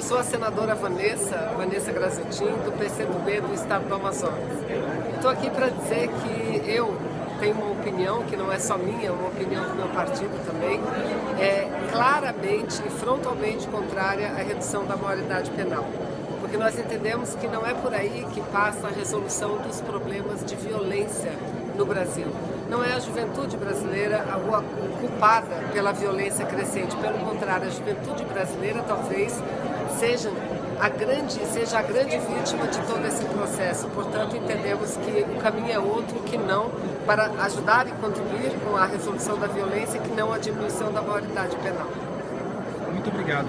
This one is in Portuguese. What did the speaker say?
Eu sou a senadora Vanessa, Vanessa Grazetin, do PCdoB do Estado do Amazonas. Estou aqui para dizer que eu tenho uma opinião, que não é só minha, é uma opinião do meu partido também, é claramente e frontalmente contrária à redução da maioridade penal. Porque nós entendemos que não é por aí que passa a resolução dos problemas de violência no Brasil. Não é a juventude brasileira a culpada pela violência crescente, pelo contrário, a juventude brasileira talvez seja a grande, seja a grande vítima de todo esse processo. Portanto, entendemos que o caminho é outro que não para ajudar e contribuir com a resolução da violência, que não a diminuição da maioridade penal. Muito obrigado.